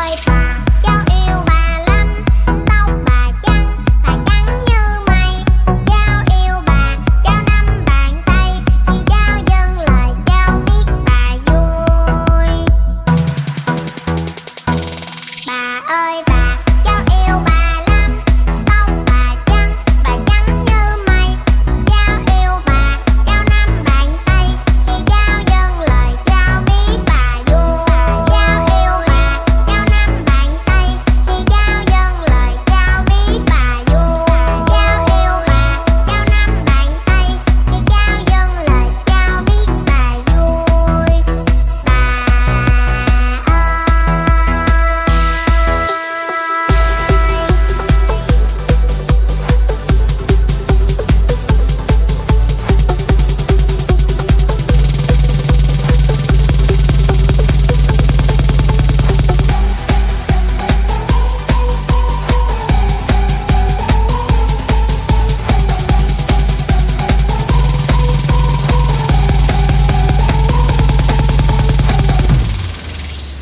bye.